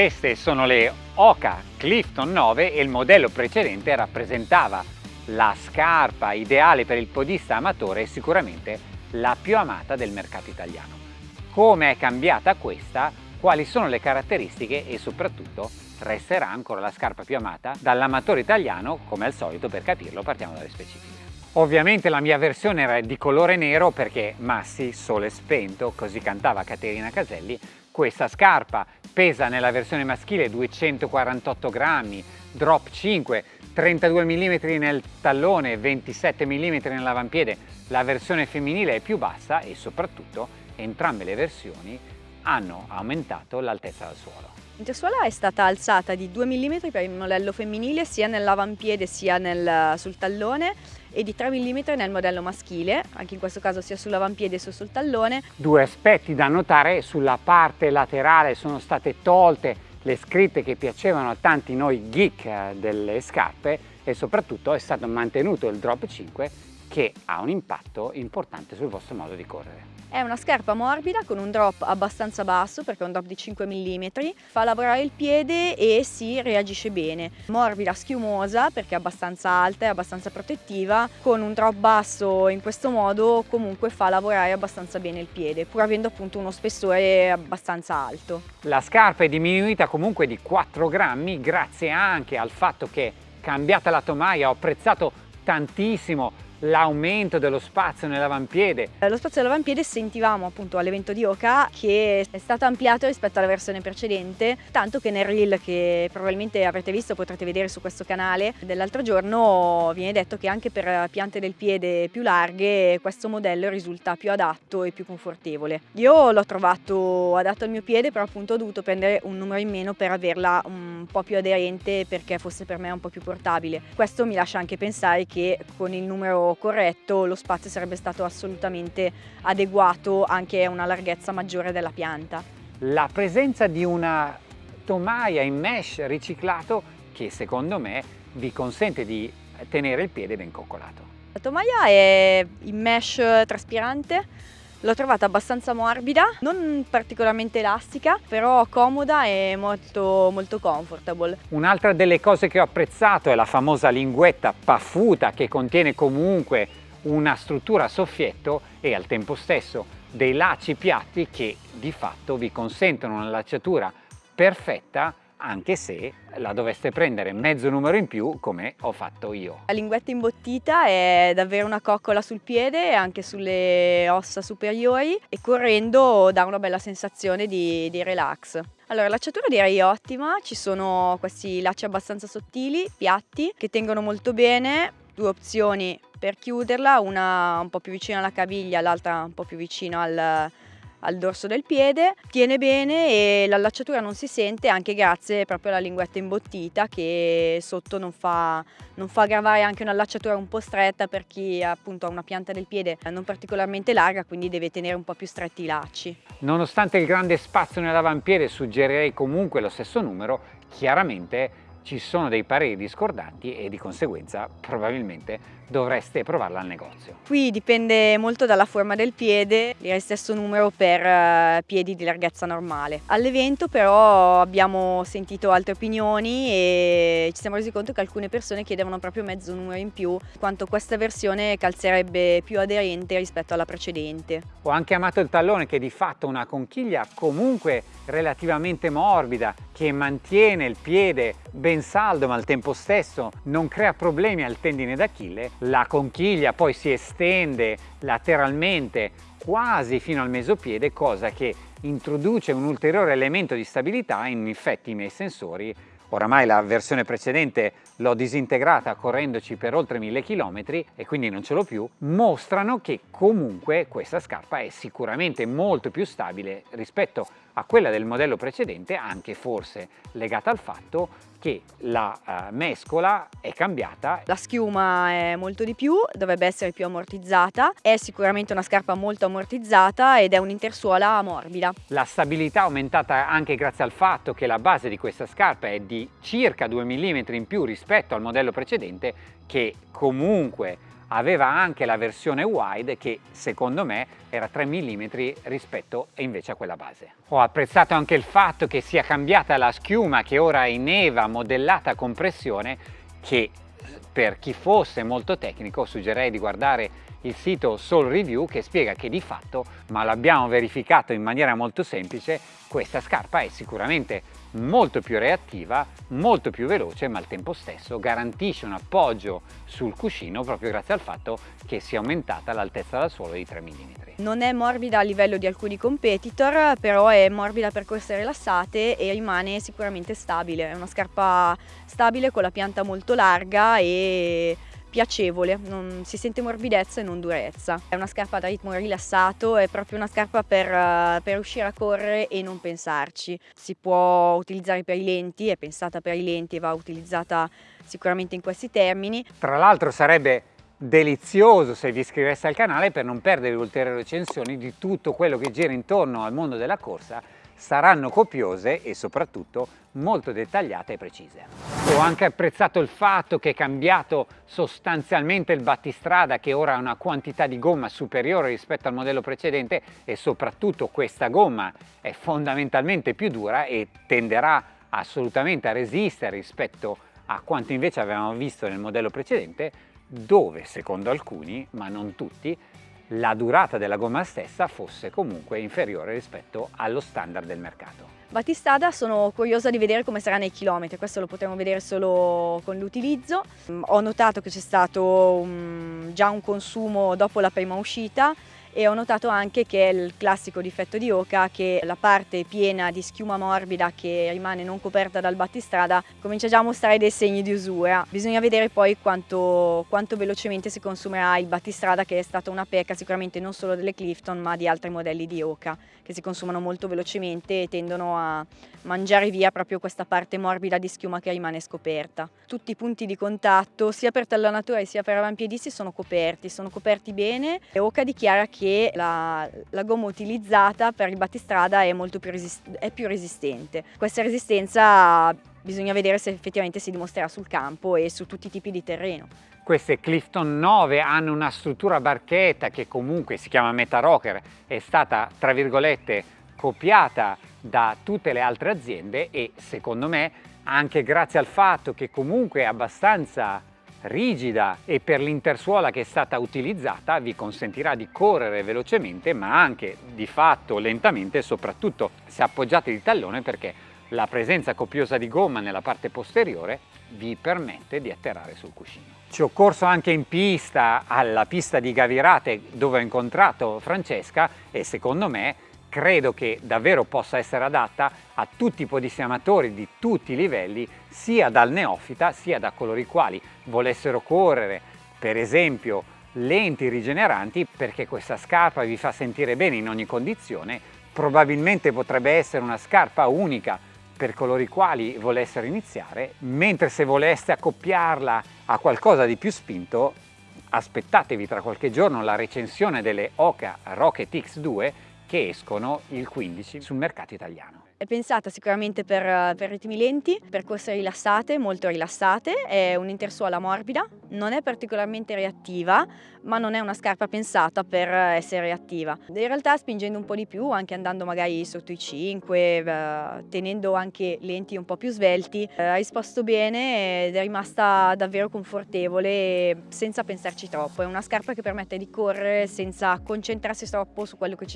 Queste sono le Oka Clifton 9 e il modello precedente rappresentava la scarpa ideale per il podista amatore e sicuramente la più amata del mercato italiano. Come è cambiata questa? Quali sono le caratteristiche e soprattutto resterà ancora la scarpa più amata dall'amatore italiano? Come al solito per capirlo partiamo dalle specifiche. Ovviamente la mia versione era di colore nero perché Massi, sole spento, così cantava Caterina Caselli, questa scarpa pesa nella versione maschile 248 grammi, drop 5, 32 mm nel tallone, 27 mm nell'avampiede, la versione femminile è più bassa e soprattutto entrambe le versioni hanno aumentato l'altezza del suolo. L'intersuola è stata alzata di 2 mm per il modello femminile sia nell'avampiede sia nel, sul tallone e di 3 mm nel modello maschile, anche in questo caso sia sull'avampiede sia sul tallone. Due aspetti da notare, sulla parte laterale sono state tolte le scritte che piacevano a tanti noi geek eh, delle scarpe e soprattutto è stato mantenuto il drop 5 che ha un impatto importante sul vostro modo di correre. È una scarpa morbida con un drop abbastanza basso perché è un drop di 5 mm, fa lavorare il piede e si reagisce bene. Morbida, schiumosa perché è abbastanza alta e abbastanza protettiva, con un drop basso in questo modo comunque fa lavorare abbastanza bene il piede, pur avendo appunto uno spessore abbastanza alto. La scarpa è diminuita comunque di 4 grammi grazie anche al fatto che cambiata la tomaia ho apprezzato tantissimo l'aumento dello spazio nell'avampiede. Lo spazio dell'avampiede sentivamo appunto all'evento di Oka che è stato ampliato rispetto alla versione precedente, tanto che nel reel che probabilmente avrete visto, potrete vedere su questo canale, dell'altro giorno viene detto che anche per piante del piede più larghe questo modello risulta più adatto e più confortevole. Io l'ho trovato adatto al mio piede, però appunto ho dovuto prendere un numero in meno per averla un po' più aderente perché fosse per me un po' più portabile. Questo mi lascia anche pensare che con il numero corretto lo spazio sarebbe stato assolutamente adeguato anche a una larghezza maggiore della pianta. La presenza di una tomaia in mesh riciclato che secondo me vi consente di tenere il piede ben coccolato. La tomaia è in mesh traspirante L'ho trovata abbastanza morbida, non particolarmente elastica, però comoda e molto, molto comfortable. Un'altra delle cose che ho apprezzato è la famosa linguetta paffuta che contiene comunque una struttura a soffietto e al tempo stesso dei lacci piatti che di fatto vi consentono una lacciatura perfetta anche se la doveste prendere mezzo numero in più come ho fatto io. La linguetta imbottita è davvero una coccola sul piede e anche sulle ossa superiori e correndo dà una bella sensazione di, di relax. Allora, l'acciatura direi ottima, ci sono questi lacci abbastanza sottili, piatti, che tengono molto bene, due opzioni per chiuderla, una un po' più vicina alla caviglia, l'altra un po' più vicino al, al dorso del piede, tiene bene e l'allacciatura non si sente anche grazie proprio alla linguetta imbottita che sotto non fa, non fa gravare anche un'allacciatura un po' stretta per chi appunto ha una pianta del piede non particolarmente larga quindi deve tenere un po' più stretti i lacci. Nonostante il grande spazio nell'avampiede suggerirei comunque lo stesso numero, chiaramente ci sono dei pareri discordanti e di conseguenza probabilmente dovreste provarla al negozio. Qui dipende molto dalla forma del piede, direi stesso numero per uh, piedi di larghezza normale. All'evento però abbiamo sentito altre opinioni e ci siamo resi conto che alcune persone chiedevano proprio mezzo numero in più, quanto questa versione calzerebbe più aderente rispetto alla precedente. Ho anche amato il tallone che di fatto una conchiglia comunque relativamente morbida che mantiene il piede ben saldo ma al tempo stesso non crea problemi al tendine d'Achille la conchiglia poi si estende lateralmente quasi fino al mesopiede, cosa che introduce un ulteriore elemento di stabilità in effetti i miei sensori oramai la versione precedente l'ho disintegrata correndoci per oltre 1000 km e quindi non ce l'ho più, mostrano che comunque questa scarpa è sicuramente molto più stabile rispetto a quella del modello precedente, anche forse legata al fatto che la uh, mescola è cambiata. La schiuma è molto di più, dovrebbe essere più ammortizzata, è sicuramente una scarpa molto ammortizzata ed è un'intersuola morbida. La stabilità è aumentata anche grazie al fatto che la base di questa scarpa è di circa 2 mm in più rispetto al modello precedente che comunque aveva anche la versione wide che secondo me era 3 mm rispetto invece a quella base. Ho apprezzato anche il fatto che sia cambiata la schiuma che ora è in EVA modellata a compressione che per chi fosse molto tecnico suggerirei di guardare il sito Soul Review che spiega che di fatto, ma l'abbiamo verificato in maniera molto semplice, questa scarpa è sicuramente molto più reattiva, molto più veloce ma al tempo stesso garantisce un appoggio sul cuscino proprio grazie al fatto che sia aumentata l'altezza dal suolo di 3 mm. Non è morbida a livello di alcuni competitor, però è morbida per corse rilassate e rimane sicuramente stabile. È una scarpa stabile con la pianta molto larga e piacevole, non, si sente morbidezza e non durezza. È una scarpa da ritmo rilassato, è proprio una scarpa per, uh, per uscire a correre e non pensarci. Si può utilizzare per i lenti, è pensata per i lenti e va utilizzata sicuramente in questi termini. Tra l'altro sarebbe delizioso se vi iscriveste al canale per non perdere ulteriori recensioni di tutto quello che gira intorno al mondo della corsa saranno copiose e soprattutto molto dettagliate e precise. Ho anche apprezzato il fatto che è cambiato sostanzialmente il battistrada che ora ha una quantità di gomma superiore rispetto al modello precedente e soprattutto questa gomma è fondamentalmente più dura e tenderà assolutamente a resistere rispetto a quanto invece avevamo visto nel modello precedente dove secondo alcuni, ma non tutti, la durata della gomma stessa fosse comunque inferiore rispetto allo standard del mercato. Battistada sono curiosa di vedere come sarà nei chilometri, questo lo potremo vedere solo con l'utilizzo. Ho notato che c'è stato um, già un consumo dopo la prima uscita e ho notato anche che è il classico difetto di Oca che la parte piena di schiuma morbida che rimane non coperta dal battistrada comincia già a mostrare dei segni di usura. Bisogna vedere poi quanto, quanto velocemente si consumerà il battistrada che è stata una pecca sicuramente non solo delle Clifton ma di altri modelli di Oca che si consumano molto velocemente e tendono a mangiare via proprio questa parte morbida di schiuma che rimane scoperta. Tutti i punti di contatto sia per tallanatura sia per avampiedisti sono coperti, sono coperti bene e Oca dichiara che che la, la gomma utilizzata per il battistrada è, molto più, è più resistente. Questa resistenza bisogna vedere se effettivamente si dimostrerà sul campo e su tutti i tipi di terreno. Queste Clifton 9 hanno una struttura barchetta che comunque si chiama Meta Rocker, è stata tra virgolette copiata da tutte le altre aziende e secondo me anche grazie al fatto che comunque è abbastanza rigida e per l'intersuola che è stata utilizzata vi consentirà di correre velocemente ma anche di fatto lentamente soprattutto se appoggiate di tallone perché la presenza copiosa di gomma nella parte posteriore vi permette di atterrare sul cuscino. Ci ho corso anche in pista alla pista di Gavirate dove ho incontrato Francesca e secondo me credo che davvero possa essere adatta a tutti i podissamatori di tutti i livelli, sia dal neofita sia da coloro i quali volessero correre, per esempio, lenti rigeneranti, perché questa scarpa vi fa sentire bene in ogni condizione, probabilmente potrebbe essere una scarpa unica per coloro i quali volessero iniziare, mentre se voleste accoppiarla a qualcosa di più spinto, aspettatevi tra qualche giorno la recensione delle Oka Rocket X2 che escono il 15 sul mercato italiano. È pensata sicuramente per, per ritmi lenti, per corse rilassate, molto rilassate, è un'intersuola morbida, non è particolarmente reattiva, ma non è una scarpa pensata per essere reattiva. In realtà spingendo un po' di più, anche andando magari sotto i 5, eh, tenendo anche lenti un po' più svelti, eh, ha risposto bene ed è rimasta davvero confortevole senza pensarci troppo. È una scarpa che permette di correre senza concentrarsi troppo su quello che,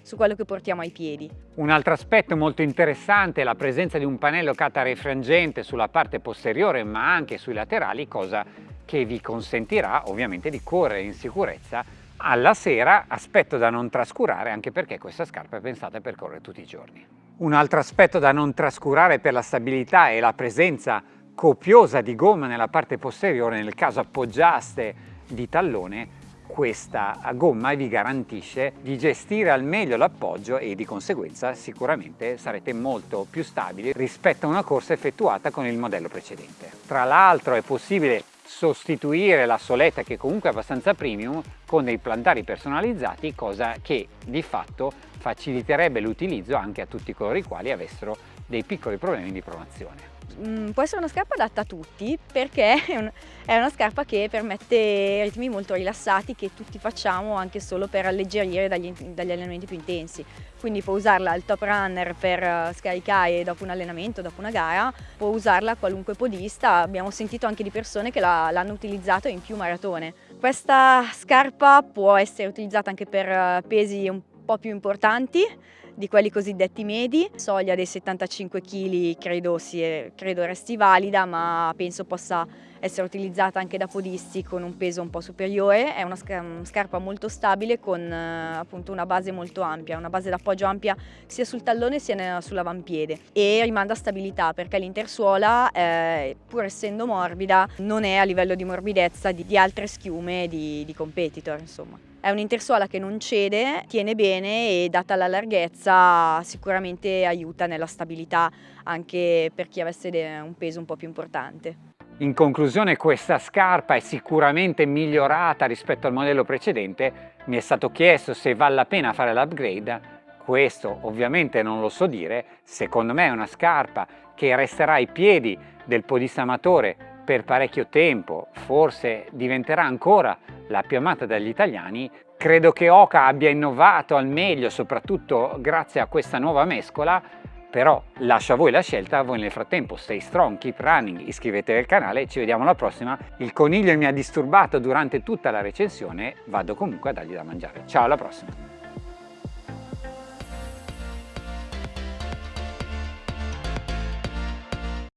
su quello che portiamo ai piedi. Un altro aspetto molto interessante è la presenza di un pannello catarefrangente sulla parte posteriore ma anche sui laterali, cosa che vi consentirà ovviamente di correre in sicurezza alla sera, aspetto da non trascurare anche perché questa scarpa è pensata per correre tutti i giorni. Un altro aspetto da non trascurare per la stabilità è la presenza copiosa di gomma nella parte posteriore nel caso appoggiaste di tallone questa gomma vi garantisce di gestire al meglio l'appoggio e di conseguenza sicuramente sarete molto più stabili rispetto a una corsa effettuata con il modello precedente. Tra l'altro è possibile sostituire la soletta che comunque è abbastanza premium con dei plantari personalizzati cosa che di fatto faciliterebbe l'utilizzo anche a tutti coloro i quali avessero dei piccoli problemi di pronazione. Mm, può essere una scarpa adatta a tutti perché è, un, è, una scarpa che permette ritmi molto rilassati che tutti facciamo anche solo per alleggerire dagli, dagli allenamenti più intensi. Quindi può usarla al top runner per eh, scaricare dopo un allenamento, dopo una gara, può usarla qualunque podista, abbiamo sentito anche di persone che l'hanno utilizzato in più maratone. Questa scarpa può essere utilizzata anche per eh, pesi un po' più importanti, di quelli cosiddetti medi. Soglia dei 75 kg credo, sia, credo resti valida, ma penso possa essere utilizzata anche da podisti con un peso un po' superiore. È una scarpa molto stabile con eh, appunto una base molto ampia, una base d'appoggio ampia sia sul tallone sia sull'avampiede e rimanda stabilità perché l'intersuola, eh, pur essendo morbida, non è a livello di morbidezza di, di altre schiume di, di competitor. Insomma. È un'intersuola che non cede, tiene bene e data la larghezza sicuramente aiuta nella stabilità anche per chi avesse un peso un po' più importante. In conclusione questa scarpa è sicuramente migliorata rispetto al modello precedente, mi è stato chiesto se vale la pena fare l'upgrade, questo ovviamente non lo so dire, secondo me è una scarpa che resterà ai piedi del podista amatore per parecchio tempo, forse diventerà ancora la più amata dagli italiani, credo che Oka abbia innovato al meglio, soprattutto grazie a questa nuova mescola, però lascio a voi la scelta, voi nel frattempo stay strong, keep running, iscrivetevi al canale, ci vediamo alla prossima. Il coniglio mi ha disturbato durante tutta la recensione, vado comunque a dargli da mangiare. Ciao alla prossima!